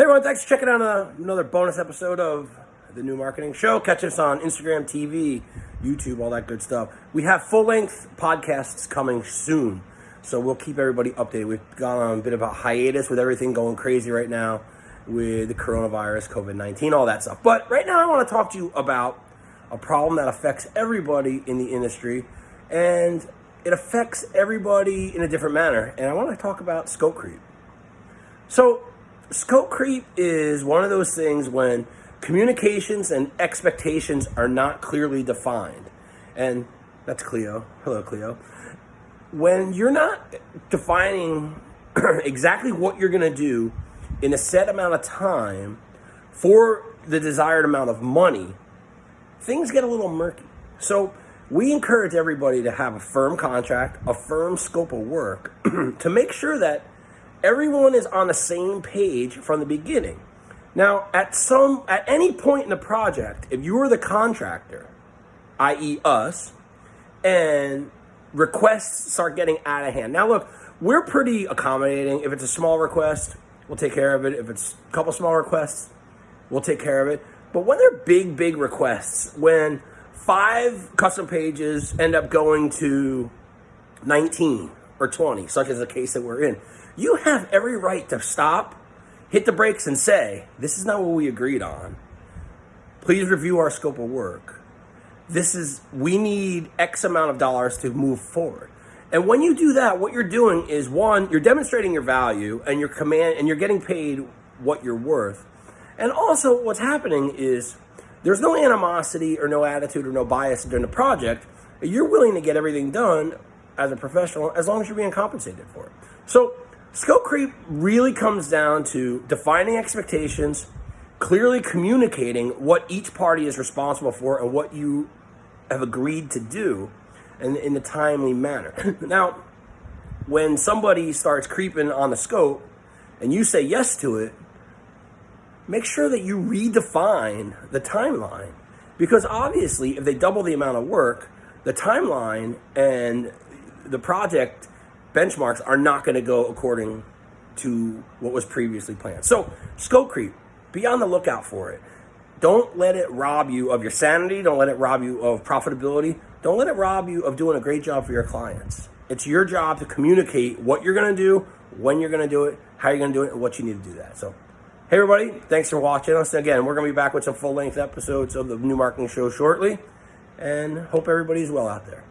Hey everyone, thanks for checking out uh, another bonus episode of the New Marketing Show. Catch us on Instagram, TV, YouTube, all that good stuff. We have full length podcasts coming soon, so we'll keep everybody updated. We've gone on a bit of a hiatus with everything going crazy right now with the coronavirus, COVID 19, all that stuff. But right now, I want to talk to you about a problem that affects everybody in the industry and it affects everybody in a different manner. And I want to talk about scope creep. So, scope creep is one of those things when communications and expectations are not clearly defined. And that's Cleo. Hello, Cleo. When you're not defining exactly what you're going to do in a set amount of time for the desired amount of money, things get a little murky. So, we encourage everybody to have a firm contract, a firm scope of work to make sure that everyone is on the same page from the beginning. Now, at some at any point in the project, if you are the contractor, i.e. us, and requests start getting out of hand. Now look, we're pretty accommodating. If it's a small request, we'll take care of it. If it's a couple small requests, we'll take care of it. But when they're big, big requests, when five custom pages end up going to 19 or 20, such as the case that we're in, you have every right to stop, hit the brakes, and say, This is not what we agreed on. Please review our scope of work. This is, we need X amount of dollars to move forward. And when you do that, what you're doing is one, you're demonstrating your value and your command, and you're getting paid what you're worth. And also, what's happening is there's no animosity or no attitude or no bias during the project. You're willing to get everything done as a professional as long as you're being compensated for it. So, Scope creep really comes down to defining expectations, clearly communicating what each party is responsible for and what you have agreed to do in, in a timely manner. now, when somebody starts creeping on the scope and you say yes to it, make sure that you redefine the timeline. Because obviously, if they double the amount of work, the timeline and the project benchmarks are not going to go according to what was previously planned. So, scope creep, be on the lookout for it. Don't let it rob you of your sanity. Don't let it rob you of profitability. Don't let it rob you of doing a great job for your clients. It's your job to communicate what you're going to do, when you're going to do it, how you're going to do it, and what you need to do that. So, hey, everybody, thanks for watching us. Again, we're going to be back with some full length episodes of the New Marketing Show shortly, and hope everybody's well out there.